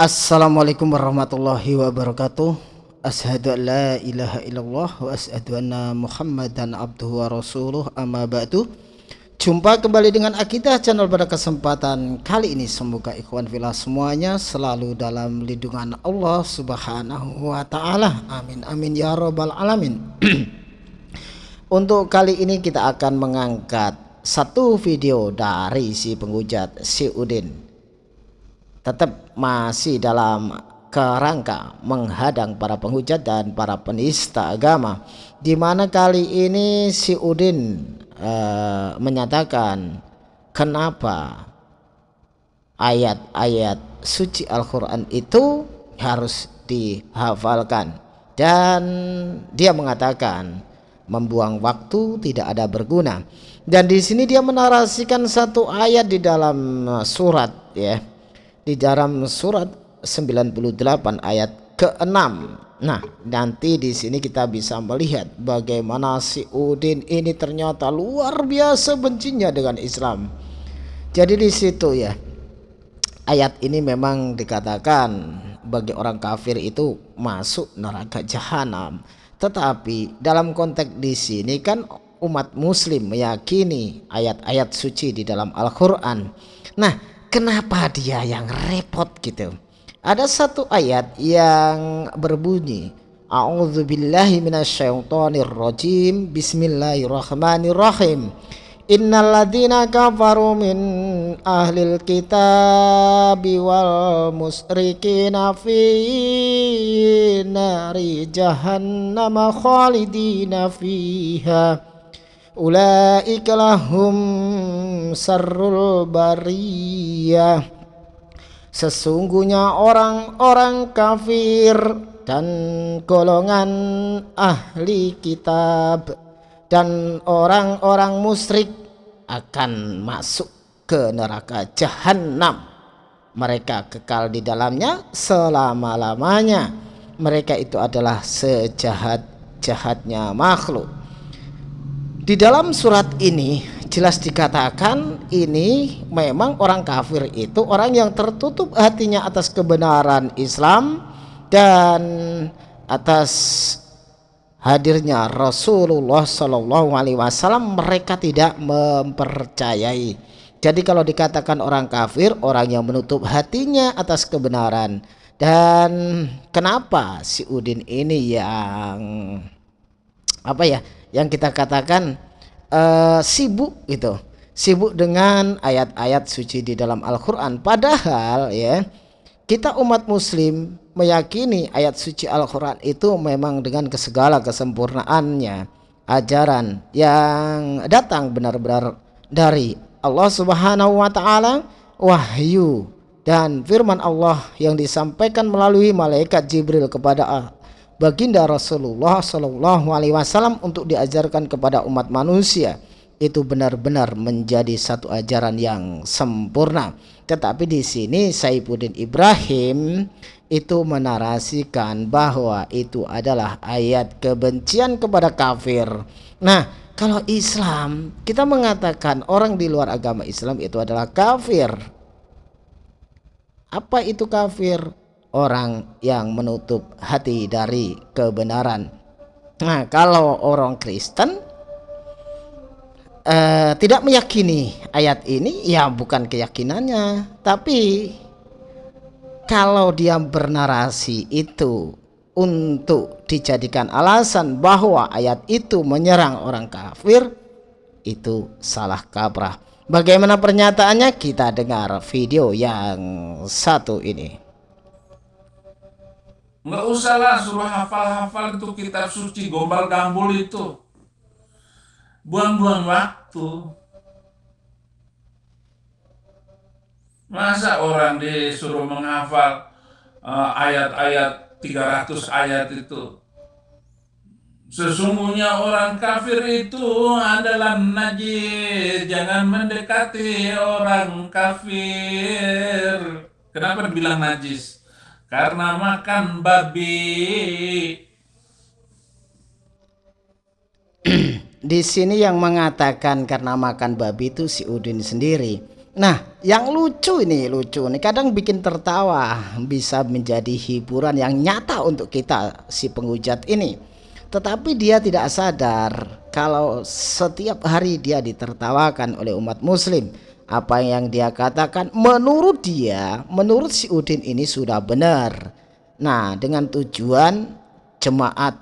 Assalamualaikum warahmatullahi wabarakatuh. Ashadu an la ilaha illallah wa ashadu anna muhammadan abduhu wa rasuluh. Amma ba'du. Jumpa kembali dengan Akidah channel pada kesempatan kali ini. Semoga ikhwan filah semuanya selalu dalam lindungan Allah subhanahu wa ta'ala. Amin amin ya rabbal alamin. Untuk kali ini kita akan mengangkat satu video dari si penghujat si Udin Tetap masih dalam kerangka menghadang para penghujat dan para penista agama. Di mana kali ini si Udin uh, menyatakan kenapa ayat-ayat suci Al-Quran itu harus dihafalkan. Dan dia mengatakan membuang waktu tidak ada berguna. Dan di sini dia menarasikan satu ayat di dalam surat ya di dalam surat 98 ayat ke-6 Nah, nanti di sini kita bisa melihat bagaimana si Udin ini ternyata luar biasa bencinya dengan Islam. Jadi di situ ya. Ayat ini memang dikatakan bagi orang kafir itu masuk neraka jahanam. Tetapi dalam konteks di sini kan umat muslim meyakini ayat-ayat suci di dalam Al-Qur'an. Nah, kenapa dia yang repot gitu? Ada satu ayat yang berbunyi A'udzu billahi minasyaitonir rajim Bismillahirrahmanirrahim Innal ladzina kafaru min ahlil kitabi wal musrikina fi nari jahannam khalidina fiha ulaika lahum sarrul bariyah Sesungguhnya orang-orang kafir dan golongan ahli kitab dan orang-orang musyrik akan masuk ke neraka jahanam. Mereka kekal di dalamnya selama-lamanya. Mereka itu adalah sejahat-jahatnya makhluk. Di dalam surat ini jelas dikatakan ini memang orang kafir itu orang yang tertutup hatinya atas kebenaran Islam dan atas hadirnya Rasulullah Shallallahu Alaihi Wasallam mereka tidak mempercayai. Jadi kalau dikatakan orang kafir orang yang menutup hatinya atas kebenaran dan kenapa si Udin ini yang apa ya yang kita katakan uh, sibuk gitu. Sibuk dengan ayat-ayat suci di dalam Al-Quran. Padahal ya kita umat muslim meyakini ayat suci Al-Quran itu memang dengan segala kesempurnaannya. Ajaran yang datang benar-benar dari Allah subhanahu wa ta'ala wahyu dan firman Allah yang disampaikan melalui malaikat Jibril kepada baginda Rasulullah Shallallahu Alaihi Wasallam untuk diajarkan kepada umat manusia itu benar-benar menjadi satu ajaran yang sempurna. Tetapi di sini Saifuddin Ibrahim itu menarasikan bahwa itu adalah ayat kebencian kepada kafir. Nah, kalau Islam kita mengatakan orang di luar agama Islam itu adalah kafir. Apa itu kafir? Orang yang menutup hati dari kebenaran. Nah, kalau orang Kristen eh, tidak meyakini ayat ini, ya bukan keyakinannya, tapi kalau dia bernarasi itu untuk dijadikan alasan bahwa ayat itu menyerang orang kafir, itu salah kaprah. Bagaimana pernyataannya? Kita dengar video yang satu ini. Nggak usah lah suruh hafal-hafal itu kitab suci gombal gambul itu. Buang-buang waktu. Masa orang disuruh menghafal uh, ayat-ayat uh, 300 ayat itu. Sesungguhnya orang kafir itu adalah najis. Jangan mendekati orang kafir. Kenapa dibilang najis? Karena makan babi. Di sini yang mengatakan karena makan babi itu si Udin sendiri. Nah, yang lucu ini lucu nih kadang bikin tertawa, bisa menjadi hiburan yang nyata untuk kita si penghujat ini. Tetapi dia tidak sadar kalau setiap hari dia ditertawakan oleh umat muslim. Apa yang dia katakan menurut dia, menurut si Udin ini sudah benar. Nah, dengan tujuan jemaat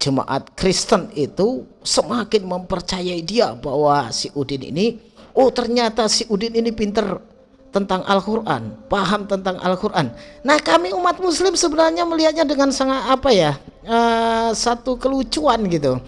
jemaat Kristen itu semakin mempercayai dia bahwa si Udin ini oh ternyata si Udin ini pinter tentang Al-Quran, paham tentang Al-Quran. Nah kami umat muslim sebenarnya melihatnya dengan sangat apa ya, uh, satu kelucuan gitu.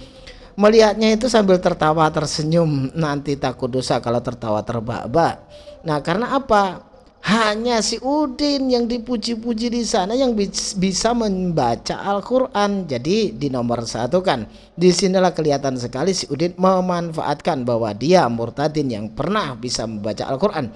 Melihatnya itu sambil tertawa tersenyum, nanti takut dosa kalau tertawa terbak-bak. Nah karena apa? hanya si Udin yang dipuji-puji di sana yang bisa membaca Al-Quran jadi di nomor satu kan di sinilah kelihatan sekali si Udin memanfaatkan bahwa dia murtadin yang pernah bisa membaca Al-Quran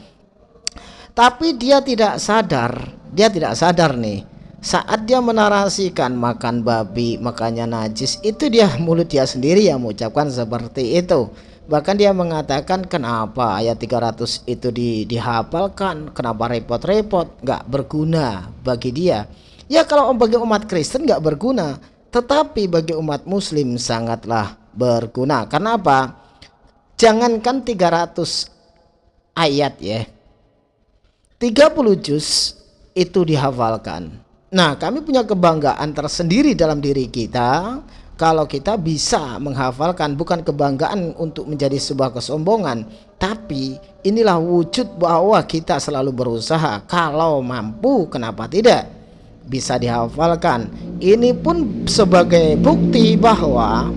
tapi dia tidak sadar dia tidak sadar nih saat dia menarasikan makan babi makanya najis itu dia mulut dia sendiri yang mengucapkan seperti itu Bahkan dia mengatakan kenapa ayat 300 itu di, dihafalkan, kenapa repot-repot, nggak berguna bagi dia. Ya kalau bagi umat Kristen nggak berguna, tetapi bagi umat Muslim sangatlah berguna. Karena apa? Jangankan 300 ayat ya, 30 juz itu dihafalkan. Nah kami punya kebanggaan tersendiri dalam diri kita kalau kita bisa menghafalkan bukan kebanggaan untuk menjadi sebuah kesombongan tapi inilah wujud bahwa kita selalu berusaha. Kalau mampu kenapa tidak? Bisa dihafalkan. Ini pun sebagai bukti bahwa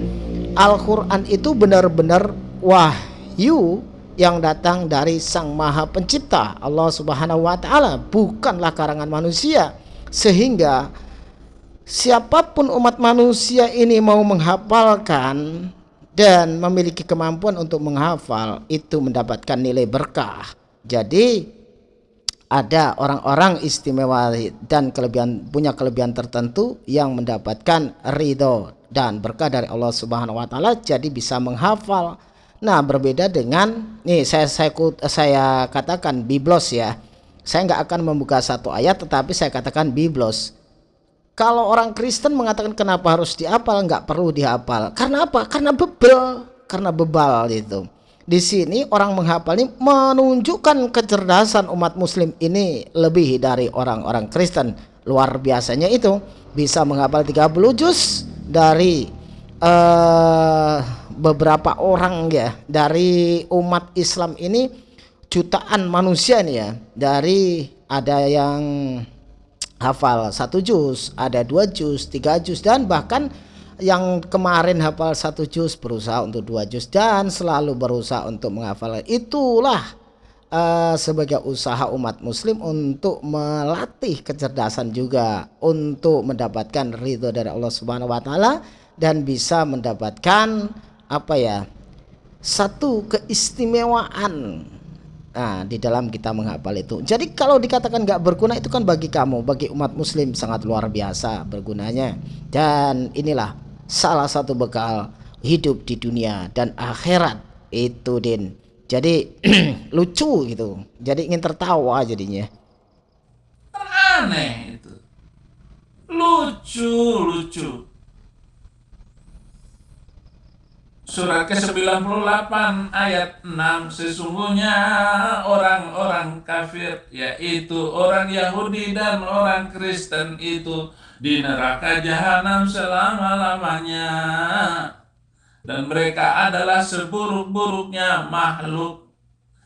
Al-Quran itu benar-benar wahyu yang datang dari Sang Maha Pencipta Allah Subhanahu wa taala bukanlah karangan manusia sehingga siapa pun umat manusia ini mau menghafalkan dan memiliki kemampuan untuk menghafal itu mendapatkan nilai berkah. Jadi ada orang-orang istimewa dan kelebihan punya kelebihan tertentu yang mendapatkan ridho dan berkah dari Allah Subhanahu wa taala jadi bisa menghafal. Nah, berbeda dengan nih saya saya saya katakan biblos ya. Saya nggak akan membuka satu ayat tetapi saya katakan biblos kalau orang Kristen mengatakan kenapa harus dihafal nggak perlu dihafal karena apa? Karena bebel karena bebal itu di sini orang menghafal ini menunjukkan kecerdasan umat muslim ini lebih dari orang-orang Kristen. Luar biasanya itu bisa menghafal 30 juz dari uh, beberapa orang ya dari umat Islam ini jutaan manusia nih ya. Dari ada yang hafal satu juz, ada dua juz, tiga juz dan bahkan yang kemarin hafal satu juz berusaha untuk dua juz dan selalu berusaha untuk menghafal. Itulah uh, sebagai usaha umat muslim untuk melatih kecerdasan juga untuk mendapatkan ridho dari Allah Subhanahu wa taala dan bisa mendapatkan apa ya satu keistimewaan Nah, di dalam kita menghafal itu. Jadi kalau dikatakan nggak berguna itu kan bagi kamu, bagi umat muslim sangat luar biasa bergunanya. Dan inilah salah satu bekal hidup di dunia dan akhirat itu din. Jadi lucu gitu. Jadi ingin tertawa jadinya. Aneh itu. Lucu, lucu. Surat ke-98 ayat 6 Sesungguhnya orang-orang kafir Yaitu orang Yahudi dan orang Kristen itu Di neraka jahanam selama-lamanya. Dan mereka adalah seburuk-buruknya makhluk.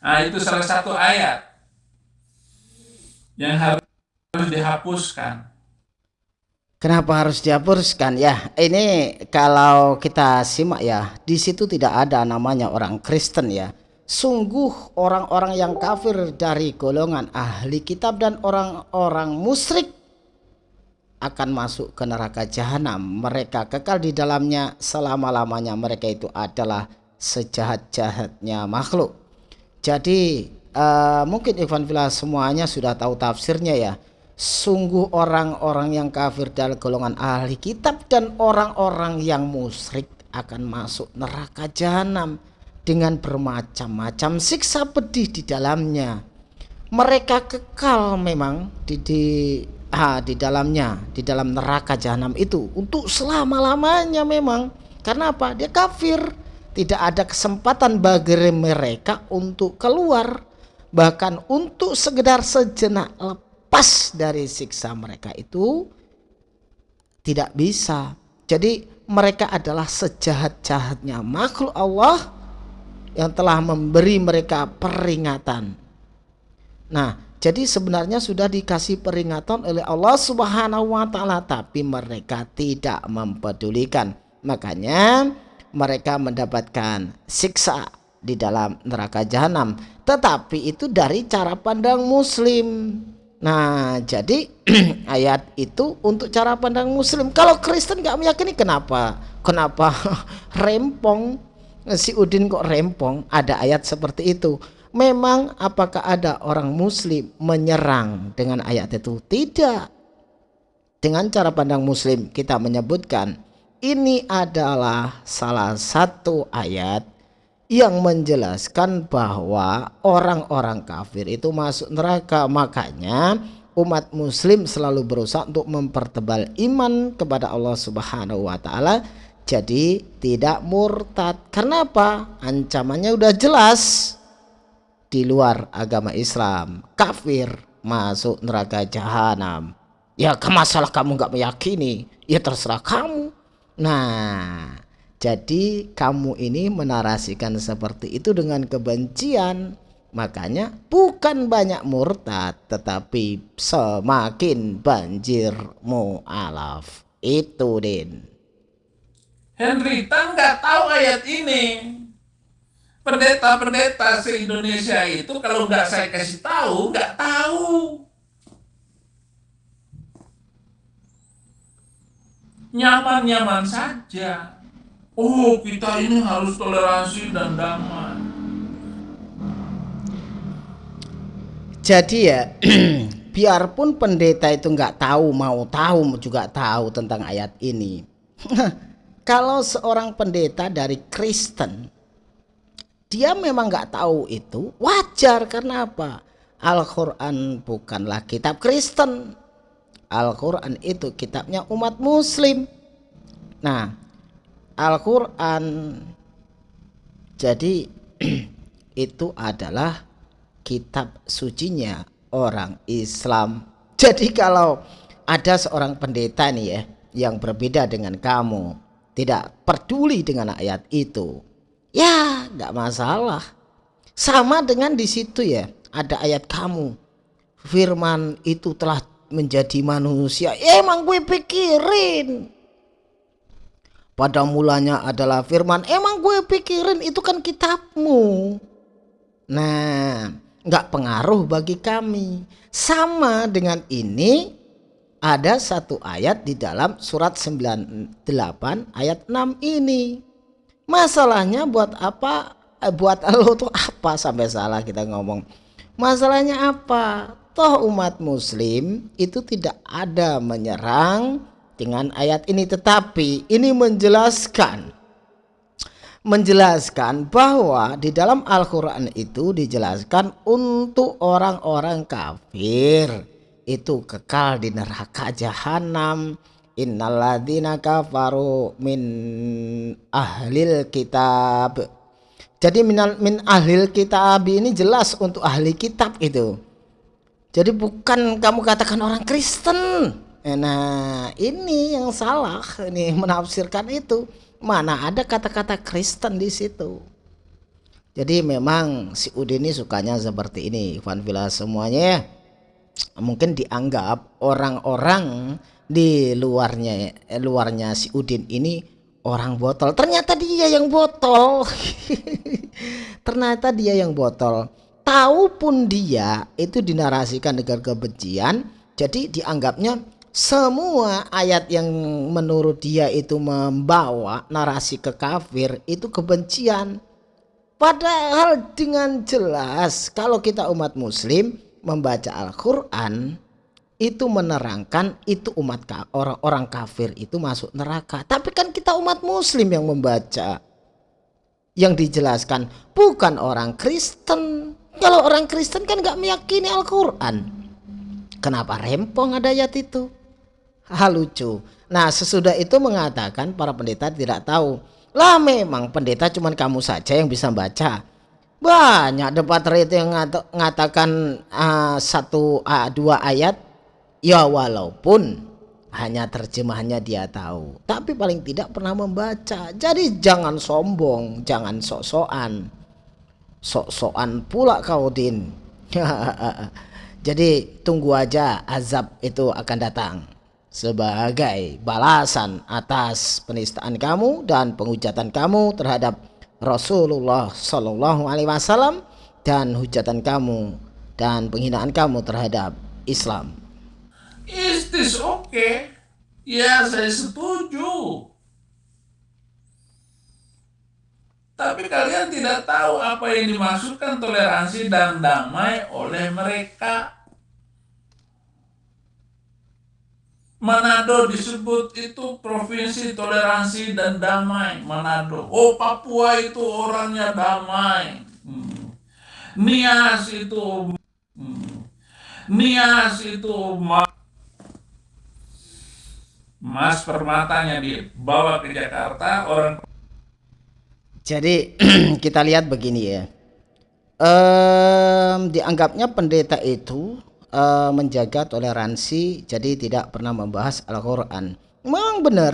Nah itu salah satu ayat Yang harus dihapuskan Kenapa harus dihapuskan? Ya, ini kalau kita simak ya, di situ tidak ada namanya orang Kristen ya. Sungguh orang-orang yang kafir dari golongan ahli kitab dan orang-orang musyrik akan masuk ke neraka jahanam. Mereka kekal di dalamnya selama-lamanya. Mereka itu adalah sejahat-jahatnya makhluk. Jadi uh, mungkin Ivan Villa semuanya sudah tahu tafsirnya ya Sungguh orang-orang yang kafir dari golongan ahli kitab dan orang-orang yang musyrik akan masuk neraka jahanam. dengan bermacam-macam siksa pedih di dalamnya. Mereka kekal memang di di ah, di dalamnya, di dalam neraka jahanam itu untuk selama-lamanya memang. Karena apa? Dia kafir. Tidak ada kesempatan bagi mereka untuk keluar bahkan untuk sekedar sejenak lepas dari siksa mereka itu tidak bisa. Jadi mereka adalah sejahat-jahatnya makhluk Allah yang telah memberi mereka peringatan. Nah, jadi sebenarnya sudah dikasih peringatan oleh Allah Subhanahu wa taala tapi mereka tidak mempedulikan. Makanya mereka mendapatkan siksa di dalam neraka jahanam. Tetapi itu dari cara pandang muslim. Nah, jadi ayat itu untuk cara pandang muslim. Kalau Kristen nggak meyakini kenapa? Kenapa rempong? Si Udin kok rempong? Ada ayat seperti itu. Memang apakah ada orang muslim menyerang dengan ayat itu? Tidak. Dengan cara pandang muslim kita menyebutkan ini adalah salah satu ayat yang menjelaskan bahwa orang-orang kafir itu masuk neraka. Makanya umat muslim selalu berusaha untuk mempertebal iman kepada Allah Subhanahu wa taala. Jadi tidak murtad. Karena apa ancamannya udah jelas di luar agama Islam. Kafir masuk neraka jahanam. Ya masalah kamu nggak meyakini ya terserah kamu. Nah jadi kamu ini menarasikan seperti itu dengan kebencian. Makanya bukan banyak murtad tetapi semakin banjir mu'alaf. Itu Din. Henry Tan nggak tahu ayat ini. Pendeta-pendeta se-Indonesia itu kalau nggak saya kasih tahu, nggak tahu. Nyaman-nyaman saja. Oh, kita ini harus toleransi dan damai. Jadi ya, biarpun pendeta itu nggak tahu, mau tahu juga tahu tentang ayat ini. Kalau seorang pendeta dari Kristen, dia memang nggak tahu itu wajar karena apa? Al-Quran bukanlah kitab Kristen. Al-Quran itu kitabnya umat Muslim. Nah, Al-Quran. Jadi itu adalah kitab sucinya orang Islam. Jadi kalau ada seorang pendeta nih ya yang berbeda dengan kamu tidak peduli dengan ayat itu ya nggak masalah. Sama dengan di situ ya ada ayat kamu. Firman itu telah menjadi manusia. Emang gue pikirin pada mulanya adalah firman emang gue pikirin itu kan kitabmu. Nah nggak pengaruh bagi kami. Sama dengan ini ada satu ayat di dalam surat 98 ayat 6 ini. Masalahnya buat apa? Eh, buat lo tuh apa? Sampai salah kita ngomong. Masalahnya apa? Toh umat muslim itu tidak ada menyerang dengan ayat ini tetapi ini menjelaskan menjelaskan bahwa di dalam Al-Qur'an itu dijelaskan untuk orang-orang kafir. Itu kekal di neraka jahanam. Innalladzina kafaru min ahlil kitab. Jadi min, min ahlil kitab ini jelas untuk ahli kitab itu. Jadi bukan kamu katakan orang Kristen Nah ini yang salah ini menafsirkan itu mana ada kata-kata Kristen di situ. Jadi memang si Udin ini sukanya seperti ini Ivan Villa semuanya ya. Mungkin dianggap orang-orang di luarnya eh, luarnya si Udin ini orang botol. Ternyata dia yang botol. Ternyata dia yang botol. Tahu pun dia itu dinarasikan dengan kebencian, jadi dianggapnya semua ayat yang menurut dia itu membawa narasi ke kafir itu kebencian. Padahal dengan jelas kalau kita umat muslim membaca Al-Quran itu menerangkan itu umat orang-orang kafir itu masuk neraka. Tapi kan kita umat muslim yang membaca. yang dijelaskan bukan orang Kristen kalau orang Kristen kan nggak meyakini Al-Quran kenapa rempong ada ayat itu hal lucu. Nah sesudah itu mengatakan para pendeta tidak tahu. Lah memang pendeta cuman kamu saja yang bisa baca. Banyak debat itu yang mengatakan uh, satu uh, dua ayat. Ya walaupun hanya terjemahannya dia tahu. Tapi paling tidak pernah membaca. Jadi jangan sombong jangan sok-sokan. Sok-sokan pula kau din. Jadi tunggu aja azab itu akan datang sebagai balasan atas penistaan kamu dan penghujatan kamu terhadap Rasulullah Shallallahu Alaihi Wasallam dan hujatan kamu dan penghinaan kamu terhadap Islam Is this okay? Ya, saya setuju. Tapi kalian tidak tahu apa yang dimaksudkan toleransi dan damai oleh mereka. Manado disebut itu provinsi toleransi dan damai. Manado. Oh Papua itu orangnya damai. Hmm. Nias itu hmm. Nias itu Mas permatanya dibawa ke Jakarta orang jadi kita lihat begini ya um, dianggapnya pendeta itu um, menjaga toleransi jadi tidak pernah membahas Al-Quran. Memang benar.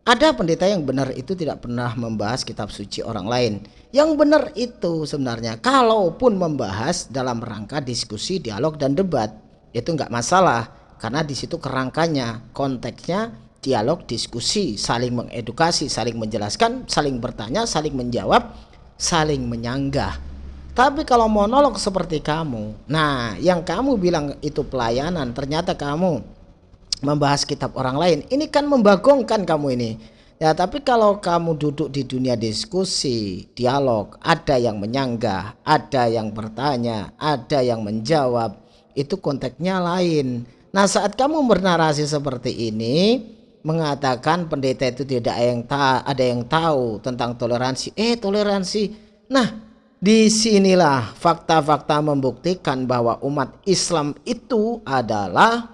Ada pendeta yang benar itu tidak pernah membahas kitab suci orang lain. Yang benar itu sebenarnya kalaupun membahas dalam rangka diskusi dialog dan debat itu nggak masalah karena di situ kerangkanya konteksnya dialog diskusi saling mengedukasi saling menjelaskan saling bertanya saling menjawab saling menyanggah tapi kalau monolog seperti kamu nah yang kamu bilang itu pelayanan ternyata kamu membahas kitab orang lain ini kan membagongkan kamu ini ya tapi kalau kamu duduk di dunia diskusi dialog ada yang menyanggah ada yang bertanya ada yang menjawab itu konteksnya lain Nah saat kamu bernarasi seperti ini mengatakan pendeta itu tidak ada yang ada yang tahu tentang toleransi. Eh toleransi. Nah di sinilah fakta-fakta membuktikan bahwa umat Islam itu adalah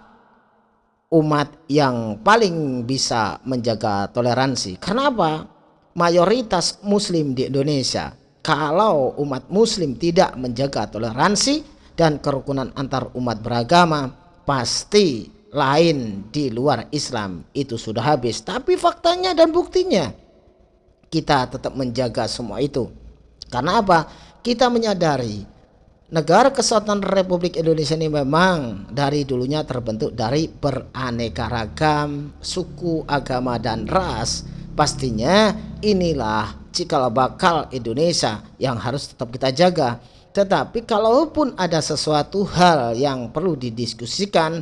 umat yang paling bisa menjaga toleransi. Kenapa? Mayoritas muslim di Indonesia. Kalau umat muslim tidak menjaga toleransi dan kerukunan antar umat beragama, pasti lain di luar Islam itu sudah habis tapi faktanya dan buktinya kita tetap menjaga semua itu karena apa? Kita menyadari negara kesatuan Republik Indonesia ini memang dari dulunya terbentuk dari beraneka ragam suku agama dan ras. Pastinya inilah cikal bakal Indonesia yang harus tetap kita jaga. Tetapi kalaupun ada sesuatu hal yang perlu didiskusikan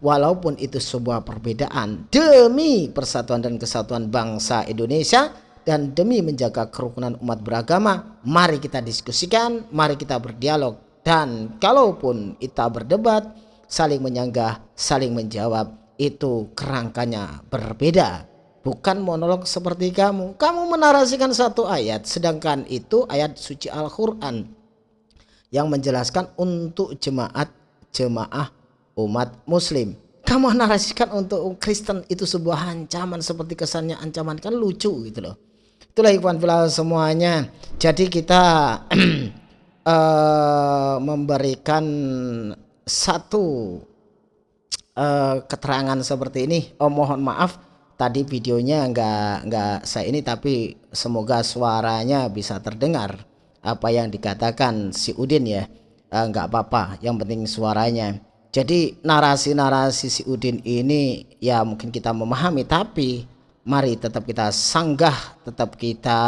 walaupun itu sebuah perbedaan demi persatuan dan kesatuan bangsa Indonesia dan demi menjaga kerukunan umat beragama, mari kita diskusikan, mari kita berdialog dan kalaupun kita berdebat, saling menyanggah, saling menjawab, itu kerangkanya berbeda. Bukan monolog seperti kamu. Kamu menarasikan satu ayat sedangkan itu ayat suci Al-Qur'an yang menjelaskan untuk jemaat jemaah umat muslim kamu narasikan untuk Kristen itu sebuah ancaman seperti kesannya ancaman kan lucu gitu loh itulah ikhwan fillah semuanya. Jadi kita uh, memberikan satu uh, keterangan seperti ini. Oh mohon maaf tadi videonya nggak nggak saya ini tapi semoga suaranya bisa terdengar apa yang dikatakan si Udin ya. Nggak apa-apa yang penting suaranya. Jadi narasi-narasi si Udin ini ya mungkin kita memahami tapi mari tetap kita sanggah tetap kita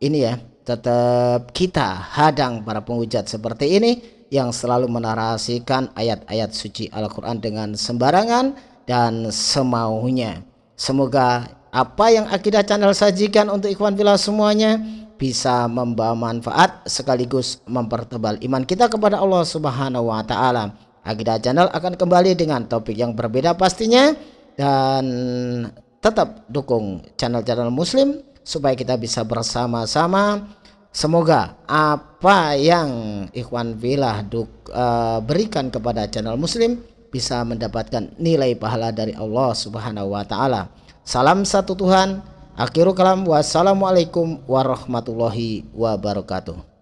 ini ya tetap kita hadang para penghujat seperti ini yang selalu menarasikan ayat-ayat suci Al-Quran dengan sembarangan dan semaunya semoga apa yang Akidah Channel sajikan untuk ikhwan villa semuanya bisa membawa manfaat sekaligus mempertebal iman kita kepada Allah Subhanahu wa taala. Akidah Channel akan kembali dengan topik yang berbeda pastinya dan tetap dukung channel-channel muslim supaya kita bisa bersama-sama. Semoga apa yang Ikhwan Filah uh, berikan kepada channel muslim bisa mendapatkan nilai pahala dari Allah subhanahu wa ta'ala. Salam satu Tuhan. Akhiru kalam. Wassalamualaikum warahmatullahi wabarakatuh